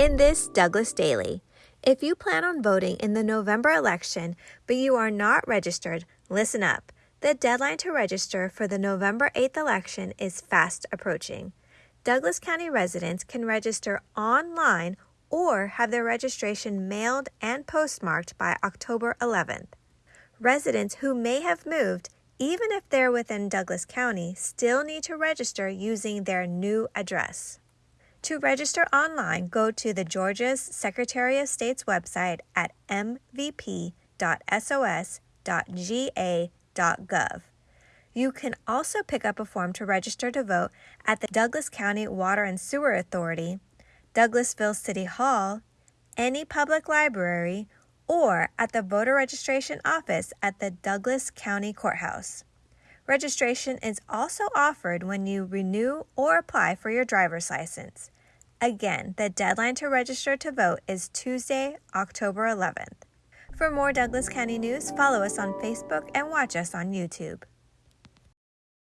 In this Douglas Daily, if you plan on voting in the November election but you are not registered, listen up. The deadline to register for the November 8th election is fast approaching. Douglas County residents can register online or have their registration mailed and postmarked by October 11th. Residents who may have moved, even if they're within Douglas County, still need to register using their new address. To register online, go to the Georgia's Secretary of State's website at mvp.sos.ga.gov. You can also pick up a form to register to vote at the Douglas County Water and Sewer Authority, Douglasville City Hall, any public library, or at the voter registration office at the Douglas County Courthouse. Registration is also offered when you renew or apply for your driver's license. Again, the deadline to register to vote is Tuesday, October 11th. For more Douglas County news, follow us on Facebook and watch us on YouTube.